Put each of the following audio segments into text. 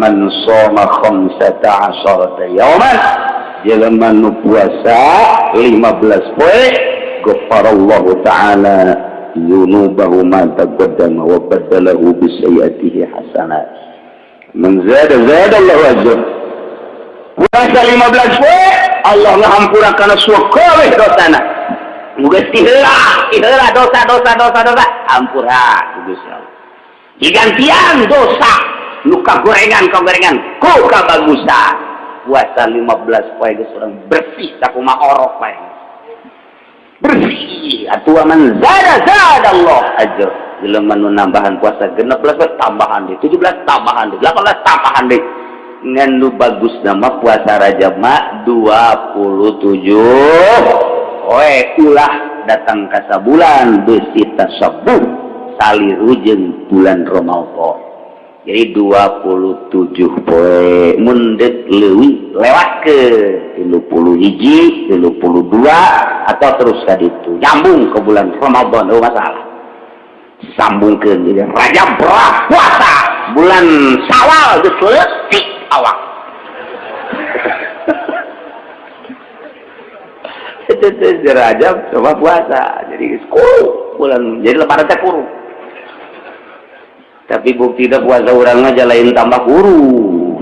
man shoma khamsata asharata yawman jelema nu puasa 15 poe ghafarallahu ta'ala bi sayyiatihi hasanat man zada zada Allah ajr puasa 15 poe Allah ngahampurakan suka we dosana. Muga dosa dosa dosa dosa. Hampura Allah digantian dosa. Luka gorengan kau gorengan. Kau kabagusan puasa 15 poe geus urang bersih sakuma orok bersih. Atuh man zada zada Allah. Ajr jelema nu nambahan puasa 16 poe tambahan deh. 17 tambahan deh. 18 tambahan deh. Ngan nu bagus nama puasa Rajab mah 27 oe ulah datang ke bulan besi tasabuh salirujeng bulan Ramadan jadi 27 poe mundet lewi lewat ke 30 hiji 32 atau terus ke itu. Nyambung ke bulan Ramadan oh masalah. Sambungkan jadi raja berah puasa bulan sawal selesai awak. Itu raja coba puasa jadi kurung bulan jadi lebaran teh tapi bukti dah puasa orang aja lain tambah guru.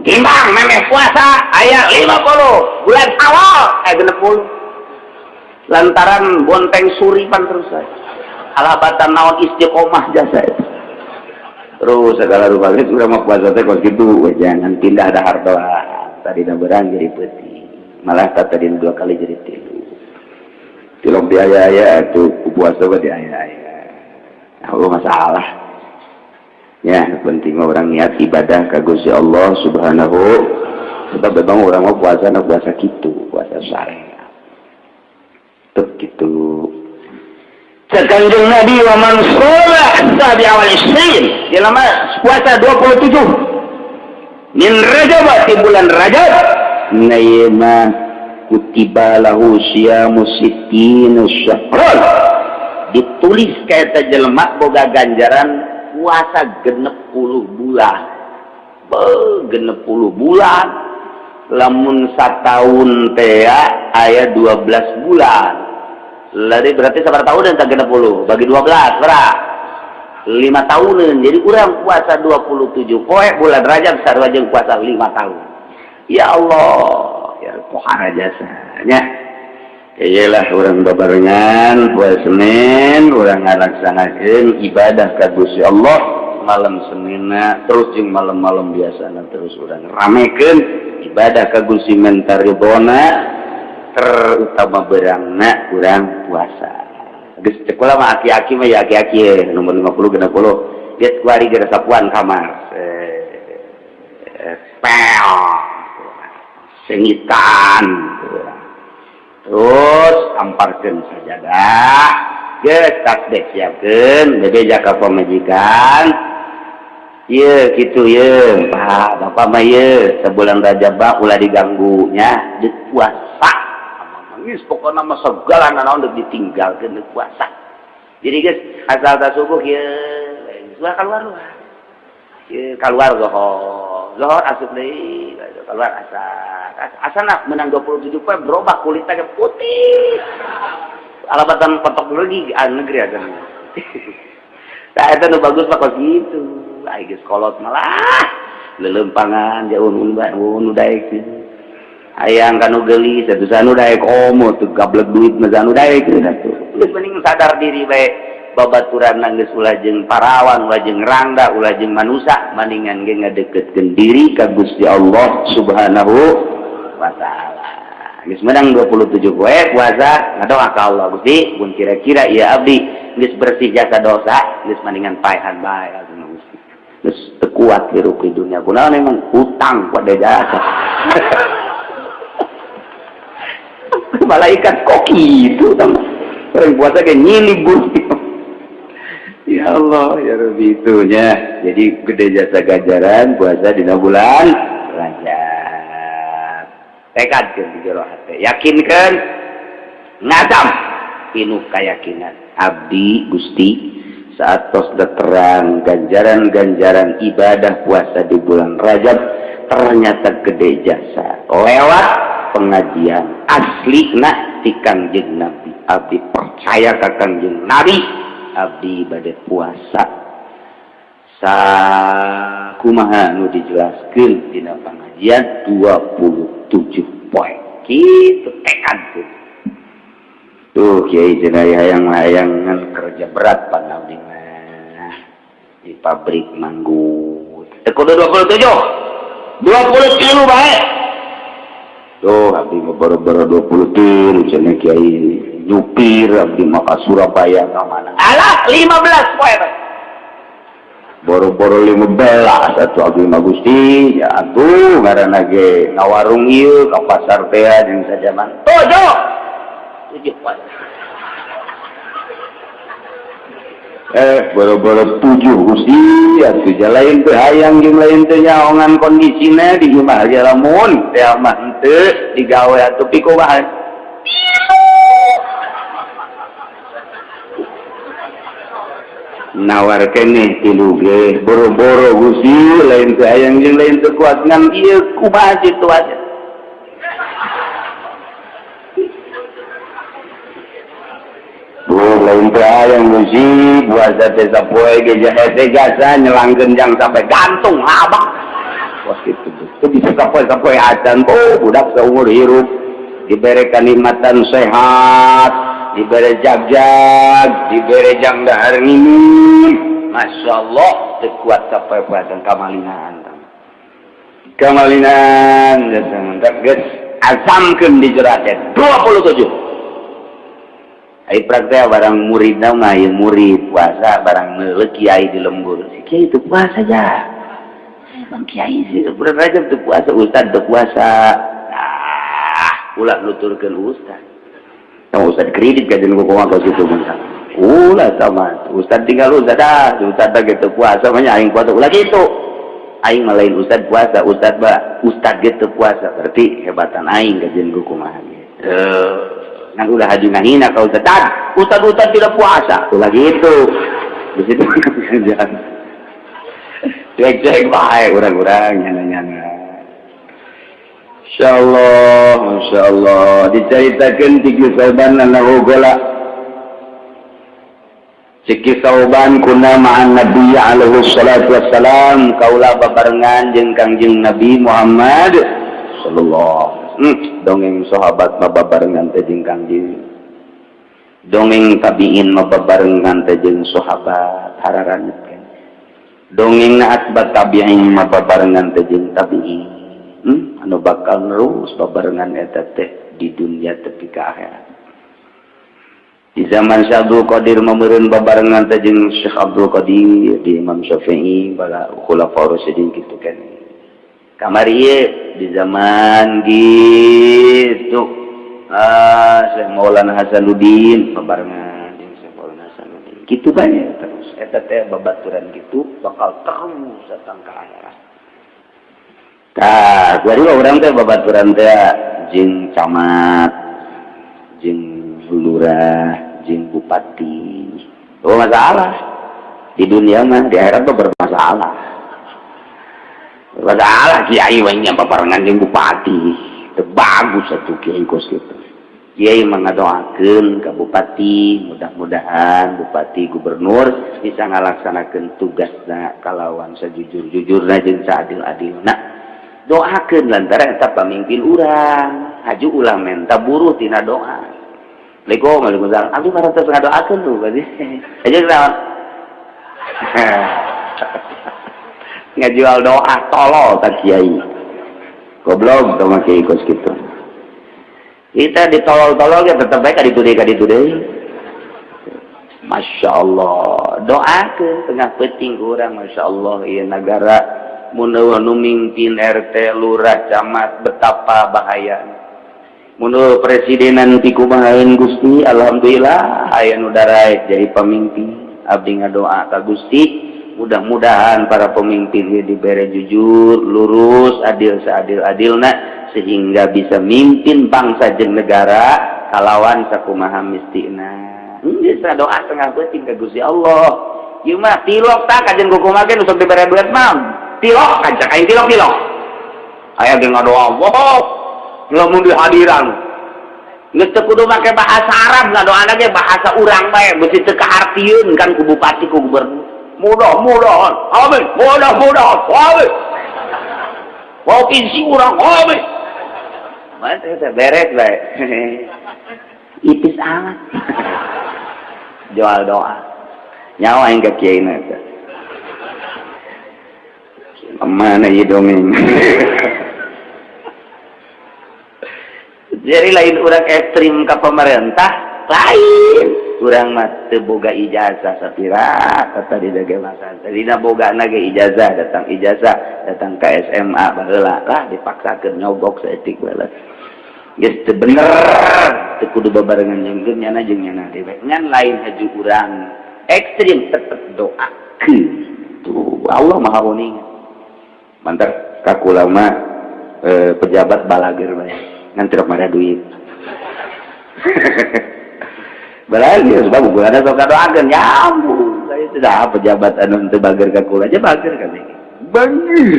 Timbang memeh puasa ayat 50 bulan awal. Eh 60 lantaran bonteng suripan terus saya. Alabatan naon istiqomah jasa terus segala rupa. Itu sudah mau puasa teh kok gitu. Jangan pindah ada harta. Tadi dah berang jadi peti. Malah tadi dua kali jadi tilu tilok biaya itu puasa di ayah-ayah. Allah masalah ya penting orang niat ibadah ke Gusti Allah Subhanahu sebab memang orang mau puasa nak puasa gitu puasa syariat tuh gitu. Sekanjung Nabi wa man shola sabi awal isrin dalam puasa 27 min Rajab di bulan Rajab. Nayma kutiba lahu syamu sittin syahran. Ditulis kata jelema boga ganjaran puasa genep puluh bulan. Be genep puluh bulan. Lamun satahun tea ayat dua belas bulan. Lari berarti sabar tahun dan tak genep puluh bagi dua belas berapa lima tahunan jadi kurang puasa dua puluh tujuh poe bulan rajab sarwajeng puasa lima tahun. Ya Allah ya Tuhan jasanya iyalah orang bebarengan buat Senin orang ngalaksanakan ibadah ka Gusti Allah malam Seninna terus jeung malam-malam biasana terus orang ramekeun ibadah ka kagusi mentaribona terutama berangna urang puasa. Geus teh kula mah aki-aki mah ya aki-aki nomor 50 60 geus kuari geura sapuan kamar. Eh, eh pel. Sengitan terus amparkan sajadah geus dek siapkan bebe jaka pemajikan iya gitu ya pak bapak mah ya sebulan rajabah ulah diganggunya di puasa. Nangis pokoknya nama segala naon udah ditinggalkan di puasa. Jadi guys asal tak subuh ya keluar luar ya keluar gohong Zohor asup deh keluar asa asa nak menang 27 poin berubah kulitnya putih. Alabatan petok lagi ah, negeri ada. Nah, itu nu bagus pak gitu. Ai geus kolot malah lelempangan jauh un nu daek. Ayang kanu gelis, satu sanu daek omo oh, tuh gablek duit mah sanu daek gitu. Geus mending sadar diri baik. Babaturan ulah jeung parawan ulah jeung rangda ulah jeung manusia mendingan ge ngadeketkeun diri ka Gusti Allah Subhanahu wa taala. Geus menang 27 poe puasa ngadoa ka Allah Gusti. Pun kira-kira ieu abdi. Geus bersih jasa dosa geus mendingan paehan bae Gusti. Geus teu hirup di dunia. Kunaon memang hutang pada jasa. Malaikat kok gitu teman orang puasa kayak nyilibur ya Allah ya Rabbi itunya. Jadi gede jasa ganjaran puasa di bulan. Rajab. Tekad kan di jero hati. Yakinkan ngadam. Pinuh keyakinan. Abdi gusti saat tos terang ganjaran-ganjaran ibadah puasa di bulan Rajab ternyata gede jasa. Lewat pengajian asli nak di kanjeng Nabi. Abdi percaya ke kanjeng Nabi abdi badai puasa. Sa kumaha nu dijelaskan di pengajian 27 poin. Gitu tekad tuh. Tuh kiai jenayah yang layangan kerja berat panau di pabrik manggut. Kudu 27 20 kilo baik tuh abdi baru-baru 20 kilo cina kiai nyupir abdi maka Surabaya ke mana? Alah 15 poin. Boro-boro 15 satu abdi magusti ya tuh karena ge ngawarung iya ke pasar teh yang saja man tujuh. Tujuh poin. Eh boro-boro tujuh gusti. Ya tujuh lain tuh hayang yang lain tuh nyaongan kondisinya di gimana aja lamun. Teh mah ente digawe atau piko nawar kene tiluge boro-boro gusi lain sayang jeung lain kekuat ngan ieu kumaha situasi Duh, lain sayang gusi buat teh sapoe ge jahe teh gasa nyelangkeun jang sampai gantung abah wah kitu teu bisa sapoe-sapoe acan oh budak seumur hirup diberi nikmatan sehat. diberejag-jag diberejangdahar ini Masya Allah sekuat keperbuatan kamalinaan kemalinaan asamkan di jeratet 27 Ayo praktek barang murid dong ayo murid puasa barang melek kiai di lembur. Si kiai itu puasa ya bang kiai sih itu bulan rajab itu puasa ustad itu puasa. Nah ulah luturkan ustad Yang ustad kredit kajian kok kau situ bangsa. Ulah sama. Ustad tinggal ustad dah. Ustad lagi itu puasa, banyak aing puasa. Ulah gitu. Aing malain ustad puasa, ustad ba, ustad gitu puasa. Berarti hebatan aing kajian kok kumaha. Eh, yang udah haji nahina kau tetap ustad-ustad tidak puasa tuh lagi itu di situ kerjaan cek-cek baik orang-orang nyana-nyana Insya Allah Masya Allah diceritakan tigola Siki sauban kuna ma'an Nabi alaihi salatu wassalam. Kaulah babarengan jeung Kangjeng Nabi Muhammad sallallahu hmm, dongeng sahabat babarengan teh jeung Kangjeng. Dongeng tabiin mababarengan teh jeung sahabat hararan dongeng atbat tabiin mababarengan teh jeung tabiin. hmm? anu bakal nerus babarengan eta teh di dunia tepi ke akhirat. Di zaman Syekh Abdul Qadir memerun babarengan teh jeung Syekh Abdul Qadir di Imam Syafi'i bala khulafaur rasyidin kitu kan. Kamari ieu di zaman gitu. Ah Syekh Maulana Hasanuddin babarengan jeung Syekh Maulana Hasanuddin. Kitu banyak terus. Eta teh babaturan gitu bakal terus datang ke akhirat. Nah, jadi orang teh babaturan teh jeng camat, jeng lurah, jeng bupati. Oh masalah. Di dunia mah di akhirat tuh bermasalah. Bermasalah kiai wanya paparangan jeng bupati. Bagus satu kiai kos itu. Kiai mengadoakan ke bupati, mudah-mudahan bupati gubernur bisa ngalaksanakan tugasnya kalawan sejujur-jujurnya jeng seadil-adilna. Doakan lantaran eta pamimpin urang, haju ulah menta buruh tina doa. Leko ngalimuzang, abdi parantos ngadoakeun tuh berarti. Aja kenapa? ngejual doa tolol tak kiai goblok sama kiai kos gitu kita ditolol-tolol ya tetap baik kadi tudai kadi tudai Masya Allah doa ke tengah peting kurang Masya Allah iya negara mundurnumimpin RT lurah camat betapa bahaya. Mundur presidenan tikubahain Gusti Alhamdulillah ayah udara jadi pemimpin. Abdi ngadoa ka Gusti mudah-mudahan para pemimpin dia diberi jujur lurus adil seadil-adilna sehingga bisa mimpin bangsa jeng negara kalawan sakumaha mistina bisa hmm, doa tengah penting ke Gusti Allah. Yuma tilok tak kajen kukumake usah diberi berat mam. Tilok kajen kain tilok tilok ayah dia ngadoa Allah lamun dihadiran geus teu kudu make bahasa Arab. Ngadoana ge bahasa urang bae beusi teu kaartieun kan ku bupati ku gubernur. Mudah-mudahan amin. Mudah-mudahan amin. Provinsi urang amin. Mas teh beres bae ipis amat. Jual doa. Nyawa yang ke kiai nanti mana dongeng? Jadi lain urang ekstrim ke pemerintah lain. Kurang mate boga ijazah sapira kata di dage masan tadi na boga nage ijazah datang ijazah datang ke SMA baheula lah dipaksakeun nyogok saeutik bae geus teu bener teu kudu babarengan jeung geum nyana jeung nyana dewe. Ngan lain haju urang ekstrim tetep doa tuh Allah maha kuning uning mantar kakulama eh, pejabat balager bae nanti ada duit? Berarti sebab gue ada sok doakan. Nyambung. Saya sudah pejabat anu untuk bager ke kula aja bager kan ini bener.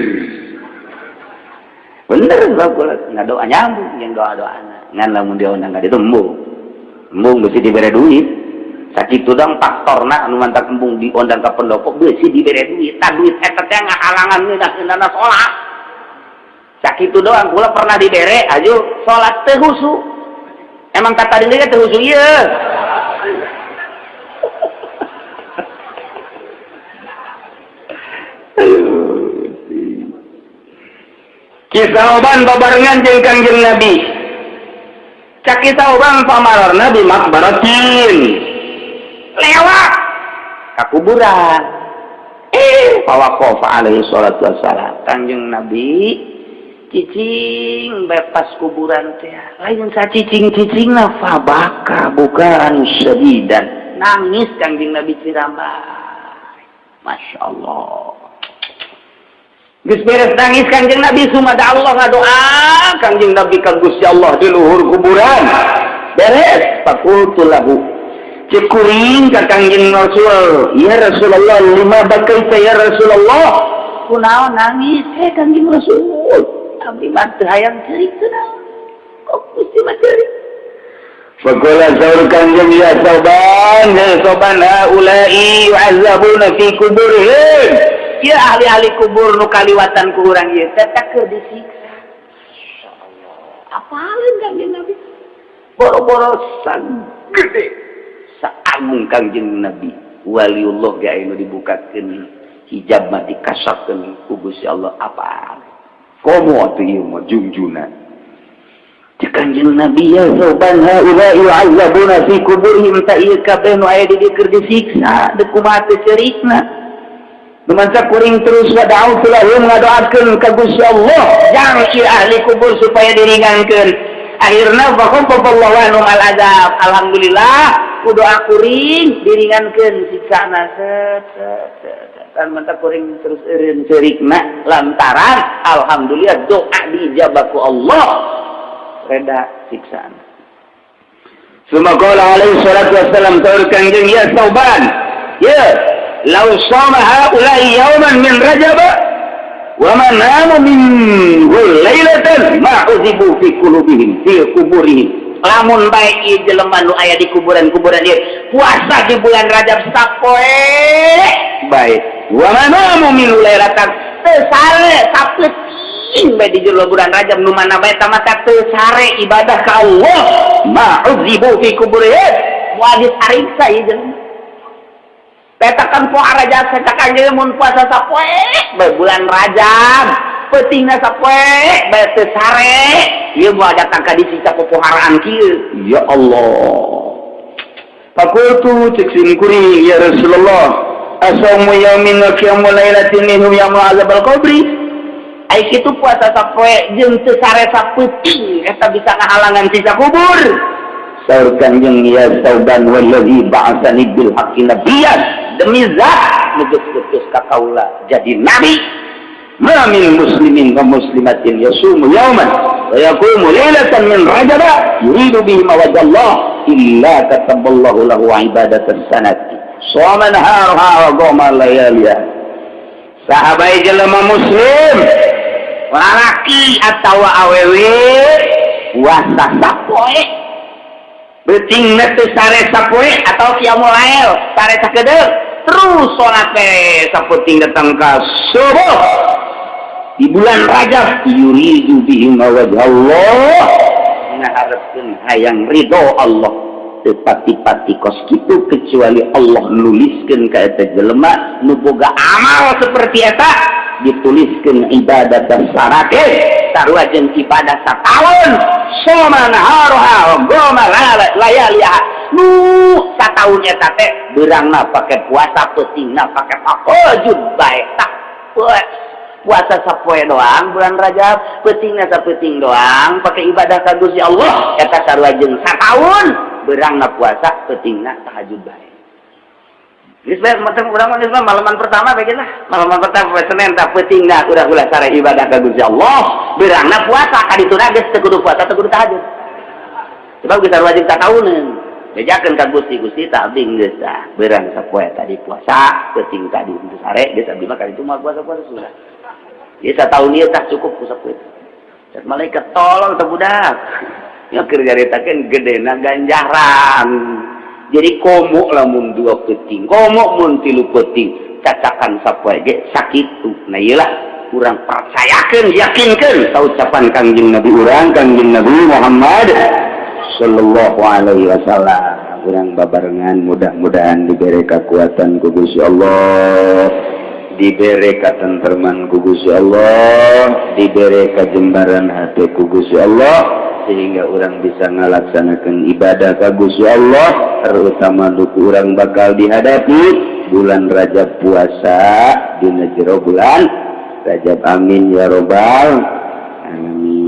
Sebab kula nggak doa nyambung. Yang doa doa ngan lamun dia undang nggak itu embung embung mesti diberi duit sakit itu dong faktorna anu embung di undang ke pendopo mesti diberi duit. Duit nggak halangan nih dah nana sholat. Sakit itu doang pula pernah dibere aja sholat tehusu. Emang kata diri tehusu iya. Kisah oban babarengan jeung kangjeng nabi. Cak kisah oban pamalar nabi makbaratin lewat. Ke kuburan eh fawakofa alaihi salatu wassalam kanjeng nabi cicing bebas kuburan teh. Lain sa cicing cicing na fabaka bukan sedidan nangis kanjeng nabi cirambai. Masya Allah. Gus beres nangis kanjeng Nabi sumada Allah ngadoa kanjeng Nabi ka Gusti Allah di luhur kuburan. Beres fakultu lahu. cekuing ka Kangjeng Rasul. Ya Rasulullah, lima bakal ya Rasulullah. Kunaon nangis, eh Kangjeng Rasul. Abdi mah teu hayang cerita. Kok mesti mah cerita. Fakola saur kanjeng ya soban, ya soban haulai yu'azzabuna fi kuburihim. Ya ahli-ahli kubur nu kaliwatan ku urang ieu teh keur disiksa. Insyaallah. Apalin kanjeng Nabi? Boro-boro sang gede sambung Kangjeng Nabi. Waliullah gak dibukakeun hijab mati kasapkeun ku Gusti Allah. Apa? Komo atau iya mau jungjuna Kanjeng Nabi ya soban haula yu'azzabuna fi kuburihim ta ieu kabeh nu aya di keur disiksa dekumaha mate cerikna Numansa kuring terus wa da'u ngadoakeun ka Gusti Allah. Jangkir ahli kubur supaya diringankeun. Akhirna wa qom al azab. Alhamdulillah ku doa kuring diringankeun siksana. Set set kan mantap kuring terus erin serikna lantaran alhamdulillah doa dijabaku Allah. Reda siksaan. Semoga alaihi salatu wassalam tahu kanjeng ya sauban. Ya lau sama haulai yauman min rajab wa man namu min lailatan ma uzibu fi qulubihim fi kuburihim lamun baik jelema nu aya di kuburan-kuburan dia puasa di bulan Rajab sapoe. Baik. Wa manamu min lailatan sare sapeting bae di jero bulan Rajab nu mana bae tamata teu sare ibadah ka Allah. Ma'uzibu fi kuburihim wajib hariksa ieu jelema. Petakan poa Rajab setakan mun puasa sapoe. Bae bulan Rajab peting datang disita kieu ya Allah. Fakultu tiksingkuri ya Rasulullah. Asamu yaumin wa qiyamul lailatin minhum yamu azab al-qabri ai kitu puasa sapoe jeung teu sare sapeting eta bisa ngahalangan sisa kubur. Saur kanjeng ya sauban wallazi ba'atsani bil haqqi nabiyyan demi zat nugus-nugus ka kaula jadi nabi. Min muslimin wa muslimatin yasumu yawman wa yaqumu lailatan min rajab yuridu bihi wajhallah illa kataballahu lahu ibadatan sanati. Shaman harha wa qama layaliya. Sahabat jelema muslim lalaki atau awewe puasa sapoe beting netu sare sapoe atau kiamu sare terus sholat teh saputing datang ke subuh di bulan Rajab yuridu bihim wajh Allah. Ngaharepkeun hayang ridho Allah. Teu pati-pati kos kitu kecuali Allah nuliskeun ka eta jelema nu boga amal seperti eta dituliskeun ibadah dan sarake sarua jeung ibadah sataun soman haroha goma layaliha. Nu sataun eta teh beurangna pake puasa peutingna pake tahajud bae tak puasa sapoe doang bulan Rajab peutingna sapeting doang pakai ibadah ka Gusti Allah eta sarua jeung satahun beurangna puasa peutingna tahajud bae Isbel macam urang mah Isbel malaman pertama lah Malaman pertama Senin tak penting dah udah-udah cara ibadah ka Gusti Allah. Berangna puasa ka ditu geus teu kudu puasa teu kudu tahajud. Sebab kita wajib tahun Bejakeun ka Gusti Gusti tak abdi geus. Berang sapoe tadi puasa penting tadi sare geus abdi mah kali itu mah puasa-puasa sudah. Ieu tahun ieu tak cukup ku sapoe. Dan malaikat tolong teu budak. Ya kerja retakeun gedena ganjaran. Jadi komo lamun dua peting komo mun tilu peting. Cacakan sapoe ge sakitu nah iyalah kurang percayakan yakinkan. Tahu ucapan kangjeng Nabi urang kangjeng Nabi Muhammad sallallahu alaihi wasallam. Kurang babarengan mudah-mudahan diberi kekuatan ku Allah diberre ku Gusti Allah diberre kajembaran hati Gusti Allah sehingga orang bisa ngalaksanakan ibadah kagusu Allah terutama duku orang bakal dihadapi bulan Rajab puasa di Jero bulan Rajab. Amin ya robbal amin